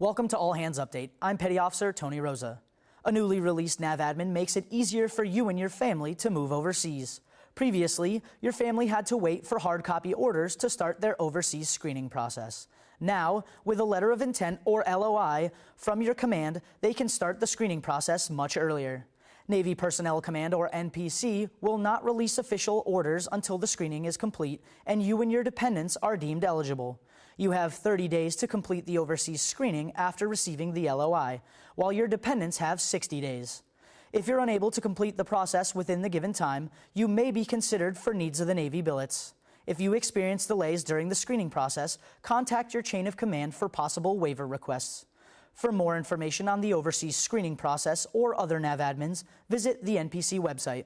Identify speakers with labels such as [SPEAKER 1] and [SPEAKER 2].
[SPEAKER 1] Welcome to All Hands Update. I'm Petty Officer Tony Rosa. A newly released NAV admin makes it easier for you and your family to move overseas. Previously, your family had to wait for hard copy orders to start their overseas screening process. Now, with a letter of intent or LOI from your command, they can start the screening process much earlier. Navy Personnel Command, or NPC, will not release official orders until the screening is complete and you and your dependents are deemed eligible. You have 30 days to complete the overseas screening after receiving the LOI, while your dependents have 60 days. If you're unable to complete the process within the given time, you may be considered for needs of the Navy billets. If you experience delays during the screening process, contact your chain of command for possible waiver requests. For more information on the overseas screening process or other NAV admins, visit the NPC website.